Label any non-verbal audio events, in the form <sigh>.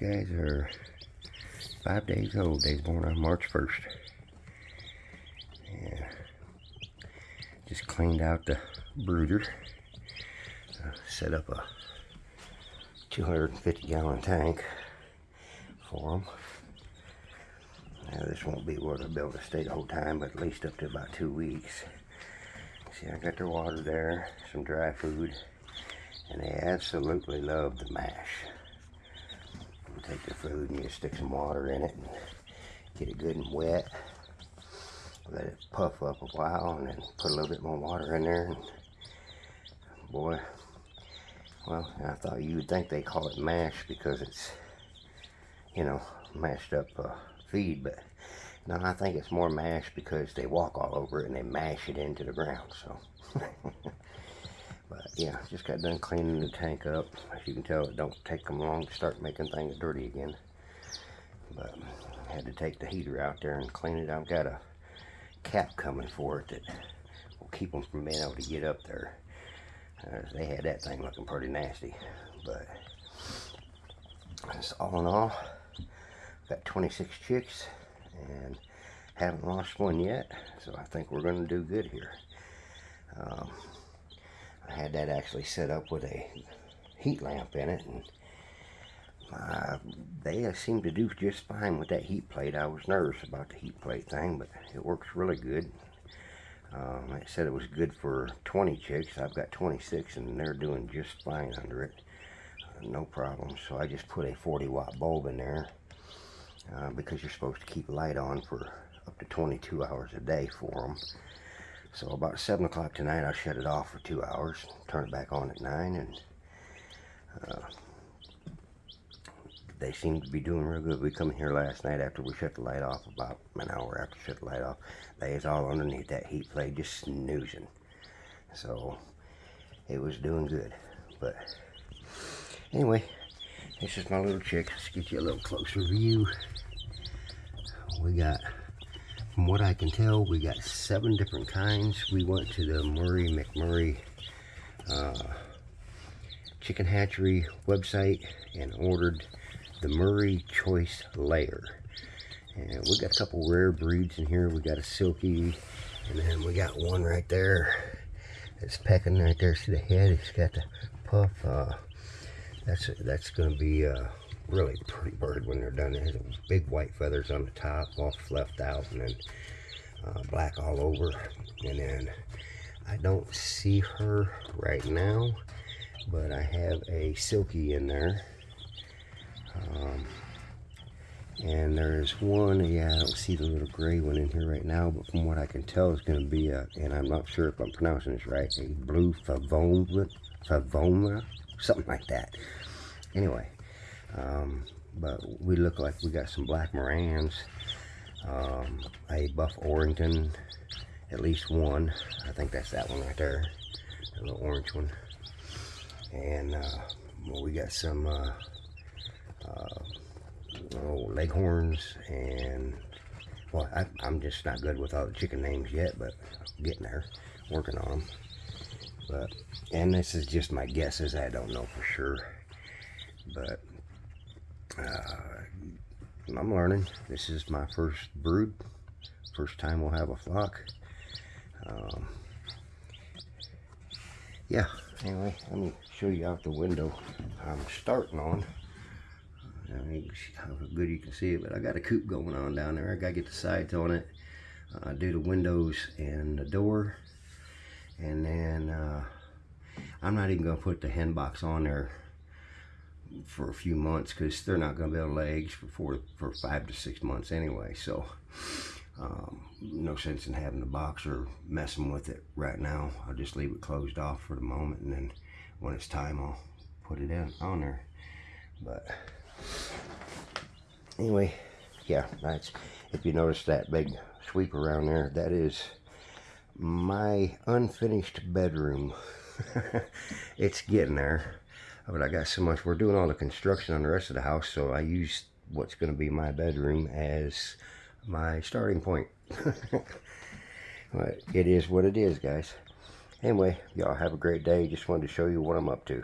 guys are five days old. They was born on March 1st. Yeah. Just cleaned out the brooder. Uh, set up a 250 gallon tank for them. Now this won't be where they'll be able to stay the whole time, but at least up to about two weeks. See, I got their water there, some dry food, and they absolutely love the mash. Take the food and you stick some water in it and get it good and wet. Let it puff up a while and then put a little bit more water in there. And boy, well, I thought you would think they call it mash because it's, you know, mashed up uh, feed, but no, I think it's more mash because they walk all over it and they mash it into the ground, so. <laughs> but yeah, just got done cleaning the tank up. As you can tell, it don't take them long to start making things dirty again. But had to take the heater out there and clean it. I've got a cap coming for it that will keep them from being able to get up there. Uh, they had that thing looking pretty nasty. But all in all, got 26 chicks and haven't lost one yet. So I think we're going to do good here. Um, I had that actually set up with a heat lamp in it and uh, they seem to do just fine with that heat plate. I was nervous about the heat plate thing, but it works really good. Um, I said it was good for 20 chicks. I've got 26 and they're doing just fine under it. Uh, no problem. So I just put a 40 watt bulb in there uh, because you're supposed to keep light on for up to 22 hours a day for them. So about 7 o'clock tonight I'll shut it off for two hours, turn it back on at 9 and uh, they seem to be doing real good. We come here last night after we shut the light off, about an hour after shut the light off. They was all underneath that heat plate, just snoozing. So it was doing good. But anyway, this is my little chick. Let's get you a little closer view. We got, from what I can tell, we got seven different kinds. We went to the Murray McMurray uh, Chicken Hatchery website and ordered the Murray Choice Layer. And we got a couple rare breeds in here. We got a Silkie, and then we got one right there that's pecking right there. See the head? It's got the puff. Uh, that's that's going to be a really pretty bird when they're done. It has big white feathers on the top, all fluffed out, and then uh, black all over. And then I don't see her right now, but I have a Silkie in there. Um, and there's one, yeah, I don't see the little gray one in here right now, but from what I can tell, it's going to be a, and I'm not sure if I'm pronouncing this right, a blue favoma, favoma, something like that. Anyway, um, but we look like we got some black Marans, um, a buff Orpington, at least one. I think that's that one right there, the little orange one. And uh, well, we got some uh, uh, leghorns and well I, am just not good with all the chicken names yet but getting there working on them but and this is just my guesses I don't know for sure but uh, I'm learning. This is my first brood. First time we'll have a flock. Um, yeah anyway let me show you out the window I'm starting on. I mean, how good you can see it, but I got a coop going on down there. I got to get the sides on it, uh, do the windows and the door, and then uh, I'm not even going to put the hen box on there for a few months because they're not going to lay eggs for four, for five to six months anyway. So um, no sense in having the box or messing with it right now. I'll just leave it closed off for the moment, and then when it's time, I'll put it in on there. But anyway yeah that's if you notice that big sweep around there that is my unfinished bedroom <laughs> it's getting there but I got so much we're doing all the construction on the rest of the house so I use what's going to be my bedroom as my starting point. <laughs> But it is what it is guys. Anyway y'all have a great day. Just wanted to show you what I'm up to